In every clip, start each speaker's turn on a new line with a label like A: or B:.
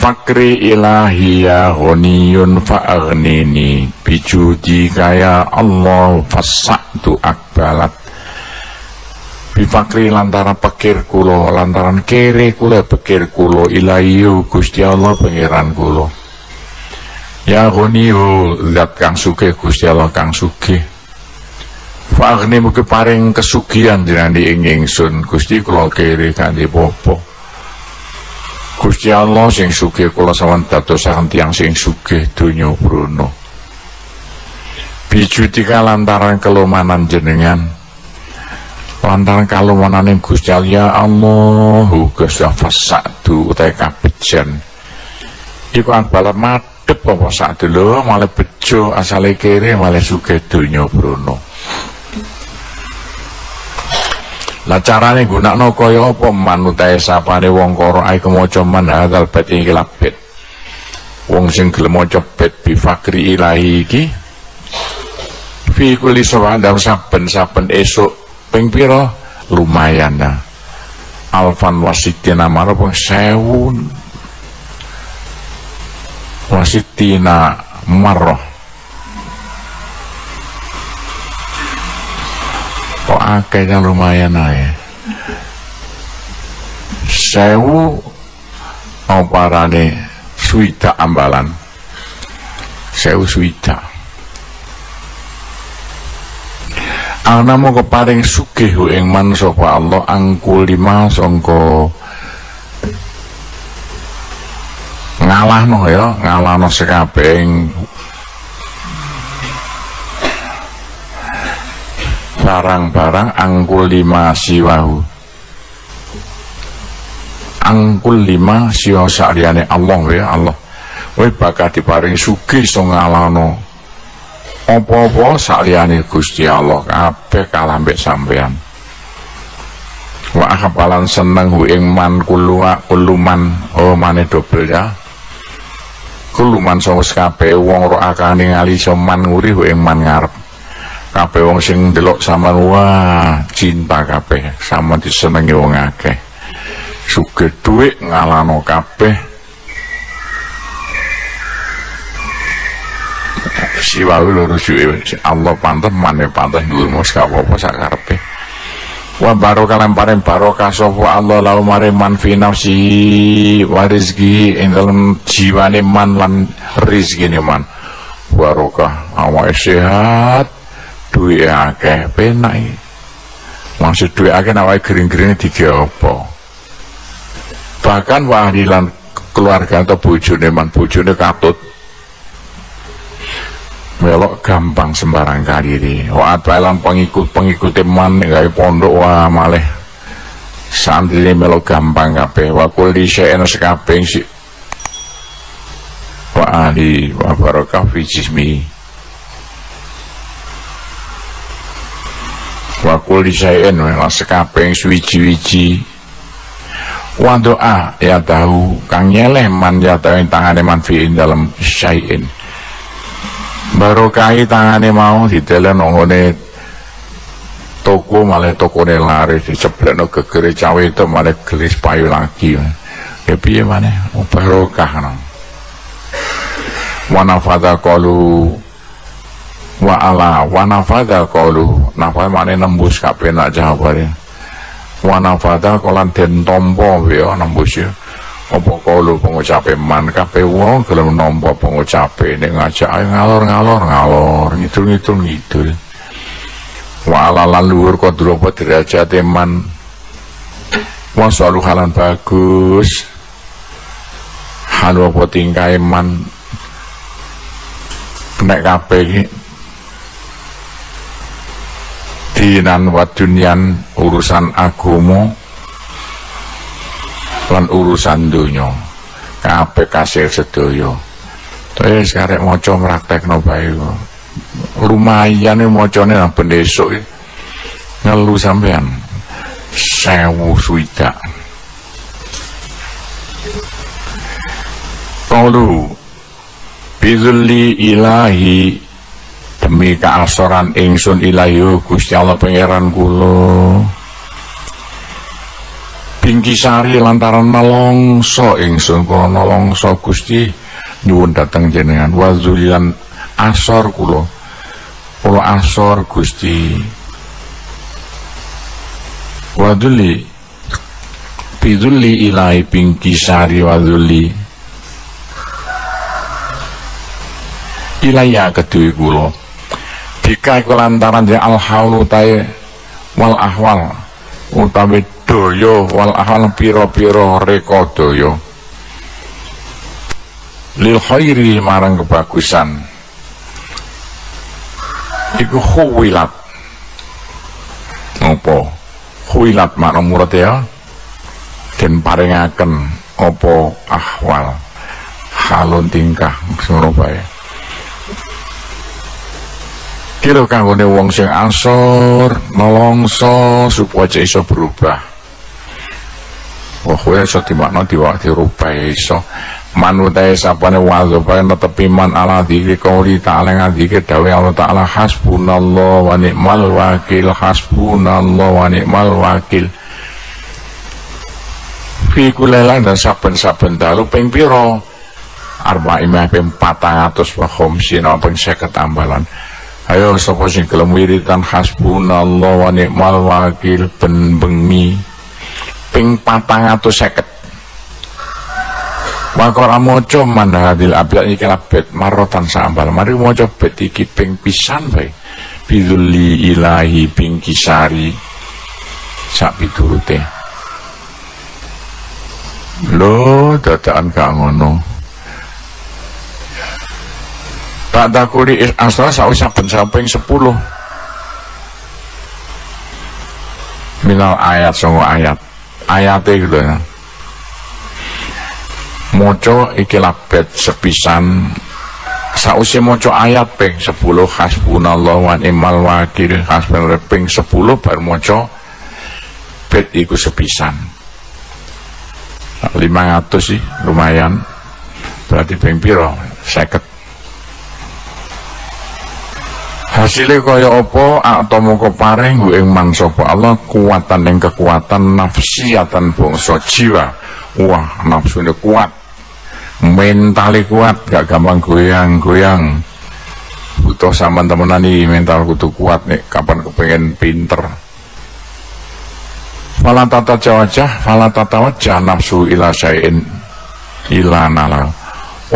A: Fakri ilahi ya ghaniyun fa'aghnini Bijudi kaya Allah fasa'tu akbalat. Bifakri lantaran pekir kulo Lantaran kere kulo pekir kulo Ilahi Gusti Allah pengiran kulo. Ya ghaniyu zat kang suke Gusti Allah kang suke Fa'aghni mugi paring kesugihan jenandi ing ingsun Gusti kulo kere kanthi popo Gusti Allah sing sugih kula sawan dadosaken tiyang sing sugih donya bruno. Bijutika lantaran kelumanan jenengan. Lantaran kalumananing Gusti Allah ya Allah uga fasadu utahe kabejan. Iku akbal madhep apa sak malah bejo asale kere malah sugih donya bruno. Lah carane gunakno kaya apa? Manutae sapane wong karo ae kemaca man hadzal bet iki labet. Wong sing gelem maca bet bi fakri ilahi iki. Fi kulli sawadam saben-saben esuk ping pira? Lumayan nah. Alfan wasitina marapa sewu wasitina marrah kok akeh yang lumayan aja sewu oparane suita ambalan. Sewu suita ana mau keparing sugih ing man sapa Allah angkul lima sangka ngalahno ya ngalahno sekabeh barang-barang angkul lima siwahu. Angkul lima siwa sa'liane Allah ya Allah. We bakal diparing sugih so ngalano apa-apa sa'liane Gusti Allah kabeh kalah mbek sampean wa akapalan seneng hu man kulua kuluman. Oh mane dobel ya. Kuluman sawes kabeh wong ro akane ngali soman nguri hu man ngarep kabeh wong sing delok sama wah cinta kabeh. Sama disenengi wong akeh. Sugih dhuwit ngalano kabeh. Siwa loro suwe Allah pantes mane pantes dhuwur mos apa-apa sak karepe. Wa barokah lan paring barokah sapa Allah lau maring man fi nafsi wa rizki ing jiwane man lan rezekine man. Barokah awake sehat duit akeh penak maksud duit akeh awake gering-gering digawe apa? Bahkan wahdilan keluarga atau bojone man bojone katut. Melok gampang sembarang kali ini. Waat balang pengikut pengikut man nggak pondok wah maleh santri melok gampang kape wakul di syai'an sekapeng si wa ahli wa barakah fi jismi wakul di syai'an wa sekapeng suwiji-wiji. Wa doa ya tahu kang nyeleh man ya tahu tangane man fi'in dalam syai'in. Barokai tangane mau ditelen nongone toko malah toko ne lari diceblek no gegere cawe itu malah gelis payu lagi. Ya piye mana barokah no wanafada kalu wa ala wanafada kalu nafai mana nembus kabeh nak jawabane wanafada kolan den tompo ya nembus ya? Apa kalu pengucape man? Kabeh wong gelem nampa pengucape nek ngajak ngalor-ngalor ngalor ngidul-ngidul ngidul. Wa ala lan luhur kodro apa derajat man? Wa selalu halan bagus. Halu apa tingkah man? Nek kabeh iki dinan wa urusan agama lan urusan dunya kabeh kasil sedaya. Terus karek maca praktekno bae lumayan macane nang ben esuk ngelu sampean sewu suida Kalu Bidulli ilahi demi keasoran ingsun ilahi Gusti Allah pangeran kula. Bingkisari lantaran nelongso ingsun kula nelongso Gusti nyuwun dateng jenengan. Wazulilan asor kula. Kula asor Gusti. Waduli biduli ilahi bingkisari waduli. Ilaya kedui kula bika iku lantaran de al wal ahwal utawi daya wal ahal pira-pira reka daya lil khairi marang kebagusan. Iku khuwilat. Apa? Khuwilat makna murad ya? Den paringaken apa ahwal? Halun tingkah ngono kira kanggone wong sing asor nolongso supaya iso berubah. Wah, kowe iso dimakna diwa dirubah iso. Manutae sapane wazo bae netepi man ala dikri kauli ta'ala ngadike dawe Allah ta'ala hasbunallah wa ni'mal wakil hasbunallah wa ni'mal wakil. Fi kulela dan saben-saben dalu ping pira? Arba imah ping 400 wa khamsin ping 50 tambalan ayo sapa sing gelem wiridan hasbunallah wa ni'mal wakil ben bengi ping patang atau seket. Wakora moco mandahadil abiyat iki labet marotan sambal. Mari moco bet iki ping pisan bae. Biduli ilahi ping kisari. Sak piturute. Lo dadakan gak ngono tak dakuri asal sawi saben samping sepuluh. Minal ayat songo ayat. Ayate gitu ya. Moco iki labet sepisan. Sausi moco ayat ping 10 hasbunallah wa ni'mal wakil. Hasbunallah ping 10 baru moco bet iku sepisan. 500 sih lumayan. Berarti ping piro? Seket hasilnya kaya apa? Atau mongko paring ing man Allah kuatan yang kekuatan nafsiatan bangsa jiwa. Wah nafsunya kuat. Mentalnya kuat gak gampang goyang-goyang. Butuh sama temenan nih mental kudu kuat nih kapan kepengen pinter. Fala tata wajah fala tata wajah nafsu ila syai'in. Ila nala.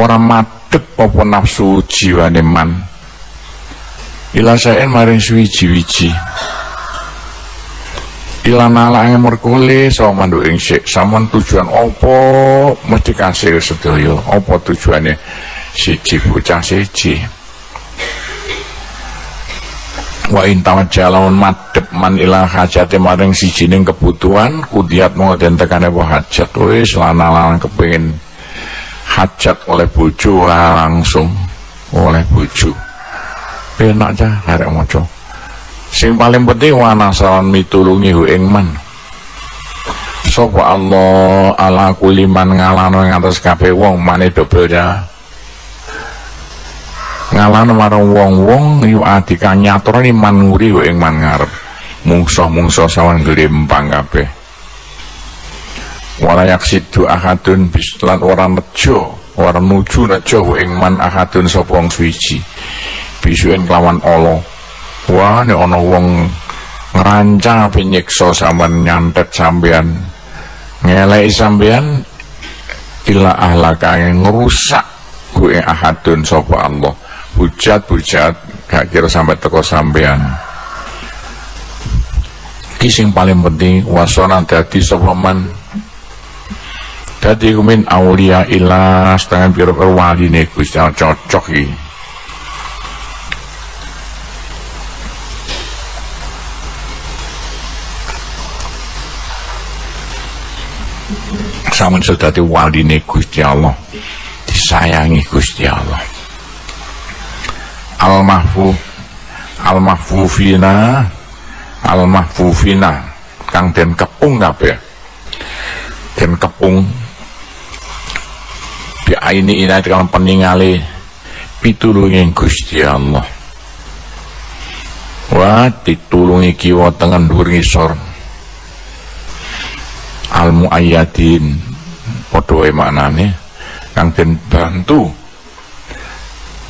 A: Orang madep apa nafsu jiwa man ila saen maring suwiji-wiji ila nalange merkule so mandu ing sik. Samon tujuan opo mesti kasih sedaya? Apa tujuane siji bocah siji? Wa intawan jalan madep man ila hajate maring sijining kebutuhan kudiat mau den tekane apa hajat? Wis lanang kepengin hajat oleh bojo langsung oleh bojo penak aja arek maca. Sing paling penting wana sawan mitulungi hu ing man. Sapa Allah ala kuliman ngalano ing atas kabeh wong mane dobel ya. Ngalano marang wong-wong yu adika nyaturani man nguri hu ing man ngarep. Mungso-mungso sawan glempang kabeh. Wala yaksidu ahadun bislan orang nejo orang nuju nejo ing man ahadun sapa wong suci bisuin kelawan Allah wah ini ono wong ngerancang apa nyiksa sampean nyantet sampean. Ngelai sampean ila ahlaka ngerusak gue ahadun sopa Allah. Bujat-bujat gak kira sampai teko sampean. Kising paling penting wasona dadi sapa man? Dadi kumin aulia ila setengah biru wali nih Gusti cocok iki samun sedati waline Gusti Allah. Disayangi Gusti Allah. Al mahfu al mahfufina al mahfufina kang den kepung kabeh. Den kepung. Di ini kalau peninggali pitulungin Gusti Allah. Wah ditulungi kiwa tengen dhuwur ngisor al muayyadin padha wae maknane. Kang den bantu.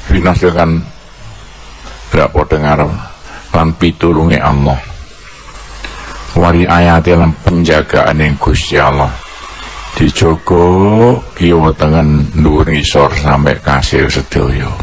A: Finas dengan gak padha ngarep. Lan pitulunge Allah. Wari ayat lan penjagaan yang Gusti Allah. Dijogo kiwa tengen dhuwur ngisor sampai kasir sedaya